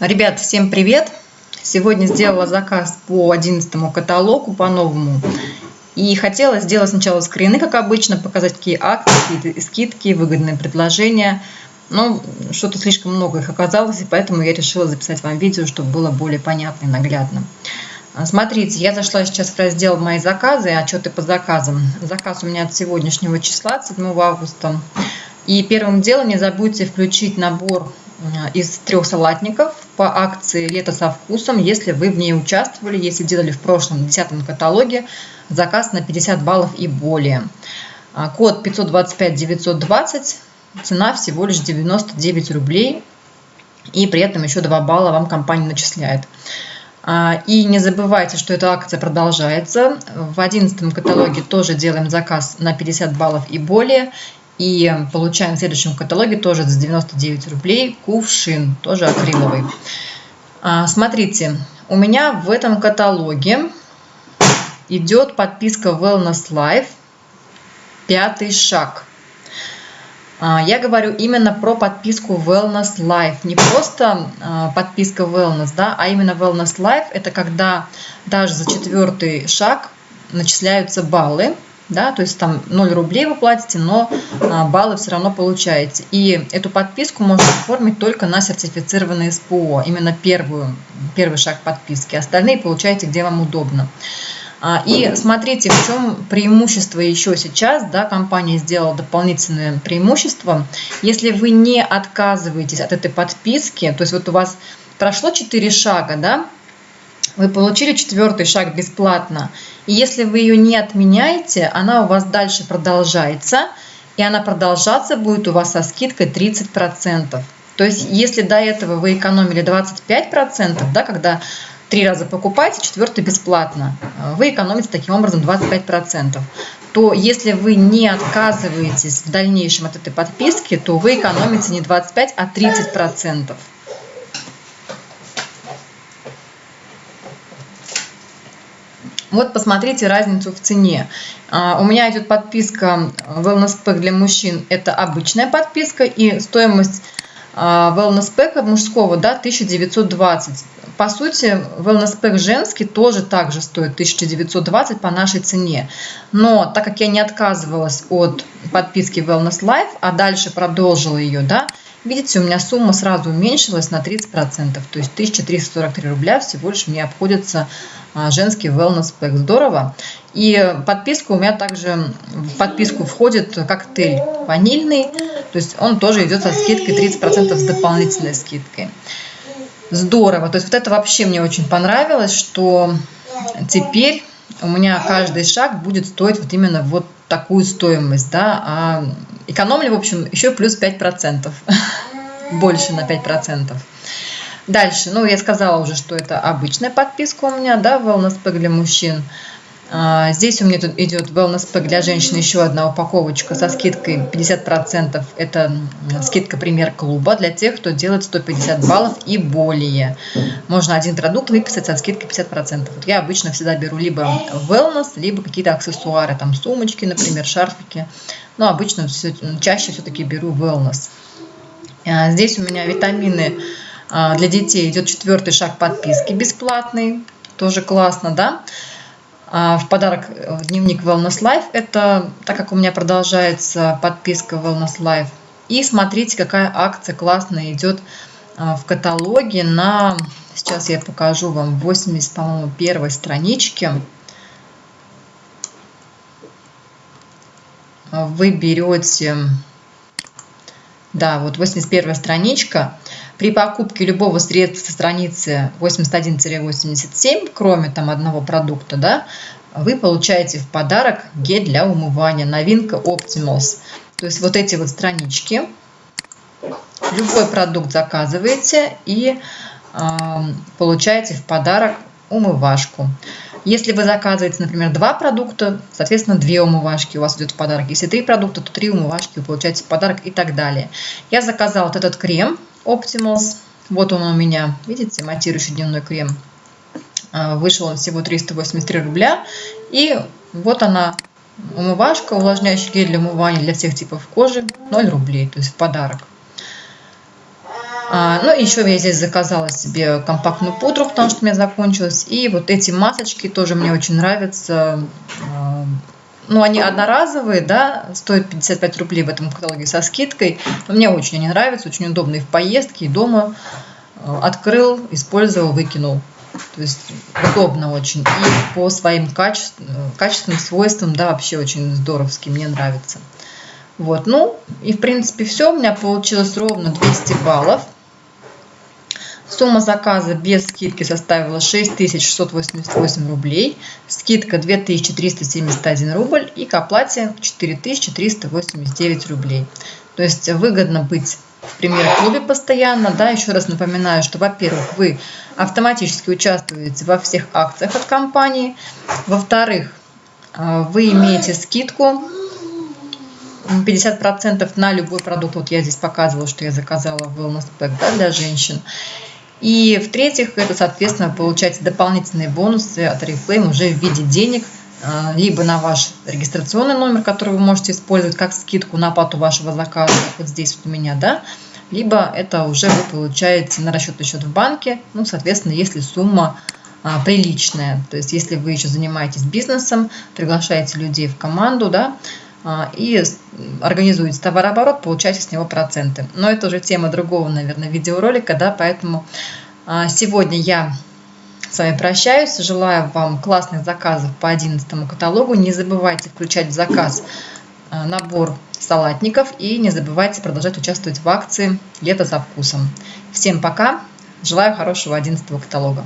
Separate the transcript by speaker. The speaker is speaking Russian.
Speaker 1: Ребят, всем привет! Сегодня сделала заказ по 11 каталогу, по-новому. И хотела сделать сначала скрины, как обычно, показать, какие акции, какие скидки, выгодные предложения. Но что-то слишком много их оказалось, и поэтому я решила записать вам видео, чтобы было более понятно и наглядно. А, смотрите, я зашла сейчас в раздел «Мои заказы» и отчеты по заказам. Заказ у меня от сегодняшнего числа, 7 августа. И первым делом не забудьте включить набор Э, из трех салатников по акции «Лето со вкусом», если вы в ней участвовали, если делали в прошлом 10 каталоге заказ на 50 баллов и более. А, код 525-920, цена всего лишь 99 рублей, и при этом еще 2 балла вам компания начисляет. А, и не забывайте, что эта акция продолжается. В 11 каталоге тоже делаем заказ на 50 баллов и более. И получаем в следующем каталоге тоже за 99 рублей кувшин, тоже акриловый. А, смотрите, у меня в этом каталоге идет подписка Wellness Life, пятый шаг. А, я говорю именно про подписку Wellness Life. Не просто а, подписка Wellness, да, а именно Wellness Life. Это когда даже за четвертый шаг начисляются баллы да, то есть там 0 рублей вы платите, но а, баллы все равно получаете. И эту подписку можно оформить только на сертифицированное СПО, именно первую, первый шаг подписки. Остальные получаете, где вам удобно. А, и смотрите, в чем преимущество еще сейчас, да, компания сделала дополнительное преимущество. Если вы не отказываетесь от этой подписки, то есть вот у вас прошло 4 шага, да, вы получили четвертый шаг бесплатно. И если вы ее не отменяете, она у вас дальше продолжается, и она продолжаться будет у вас со скидкой 30%. То есть, если до этого вы экономили 25%, да, когда три раза покупаете, четвертый бесплатно, вы экономите таким образом 25%, то если вы не отказываетесь в дальнейшем от этой подписки, то вы экономите не 25, а 30%. Вот посмотрите разницу в цене. А, у меня идет подписка Wellness Pack для мужчин. Это обычная подписка и стоимость а, Wellness Pack мужского да, 1920. По сути, Wellness Pack женский тоже также стоит 1920 по нашей цене. Но так как я не отказывалась от подписки Wellness Life, а дальше продолжила ее, да, видите, у меня сумма сразу уменьшилась на 30%. То есть 1343 рубля всего лишь мне обходится а, женский wellness pack. Здорово. И подписка у меня также, в подписку входит коктейль ванильный, то есть он тоже идет со скидкой 30% с дополнительной скидкой. Здорово. То есть вот это вообще мне очень понравилось, что теперь у меня каждый шаг будет стоить вот именно вот такую стоимость, да, а экономлю, в общем, еще плюс 5%, больше на 5%. Дальше, ну, я сказала уже, что это обычная подписка у меня, да, Wellness Pack для мужчин. А, здесь у меня тут идет Wellness Pack для женщин, еще одна упаковочка со скидкой 50%. Это скидка пример клуба для тех, кто делает 150 баллов и более. Можно один продукт выписать со скидкой 50%. Вот я обычно всегда беру либо Wellness, либо какие-то аксессуары, там сумочки, например, шарфики. Но обычно все, чаще все-таки беру Wellness. А, здесь у меня витамины а, для детей идет четвертый шаг подписки бесплатный. Тоже классно, да? А, в подарок э, дневник Wellness Life. Это так как у меня продолжается подписка Wellness Life. И смотрите, какая акция классная идет а, в каталоге на... Сейчас я покажу вам 80, по-моему, первой страничке. Вы берете... Да, вот 81 страничка. При покупке любого средства со страницы 81-87, кроме там одного продукта, да, вы получаете в подарок гель для умывания, новинка Optimals. То есть вот эти вот странички, любой продукт заказываете и э, получаете в подарок умывашку. Если вы заказываете, например, два продукта, соответственно, две умывашки у вас идет в подарок. Если три продукта, то три умывашки вы получаете в подарок и так далее. Я заказала вот этот крем Optimals. Вот он у меня, видите, матирующий дневной крем. А, вышел он всего 383 рубля. И вот она, умывашка, увлажняющий гель для умывания для всех типов кожи, 0 рублей, то есть в подарок. А, ну, еще я здесь заказала себе компактную пудру, потому что у меня закончилась. И вот эти масочки тоже мне очень нравятся. А, ну, они одноразовые, да, стоят 55 рублей в этом каталоге со скидкой. Но мне очень они нравятся, очень удобные в поездке и дома. А, открыл, использовал, выкинул. То есть удобно очень. И по своим качеств, качественным свойствам, да, вообще очень здоровски, мне нравится. Вот, ну, и в принципе все. У меня получилось ровно 200 баллов. Сумма заказа без скидки составила 6688 рублей, скидка 2371 рубль и к оплате 4389 рублей. То есть выгодно быть в премьер-клубе постоянно. Да, еще раз напоминаю, что, во-первых, вы автоматически участвуете во всех акциях от компании. Во-вторых, э, вы имеете скидку 50% на любой продукт. Вот я здесь показывала, что я заказала Wellness Pack да, для женщин. И в-третьих, это, соответственно, получаете дополнительные бонусы от Reflame уже в виде денег, а, либо на ваш регистрационный номер, который вы можете использовать как скидку на оплату вашего заказа, вот здесь вот у меня, да, либо это уже вы получаете на расчетный счет в банке, ну, соответственно, если сумма а, приличная, то есть если вы еще занимаетесь бизнесом, приглашаете людей в команду, да, и организуете товарооборот, получаете с него проценты. Но это уже тема другого, наверное, видеоролика, да, поэтому а, сегодня я с вами прощаюсь. Желаю вам классных заказов по 11 каталогу. Не забывайте включать в заказ а, набор салатников и не забывайте продолжать участвовать в акции «Лето за вкусом». Всем пока! Желаю хорошего 11 каталога.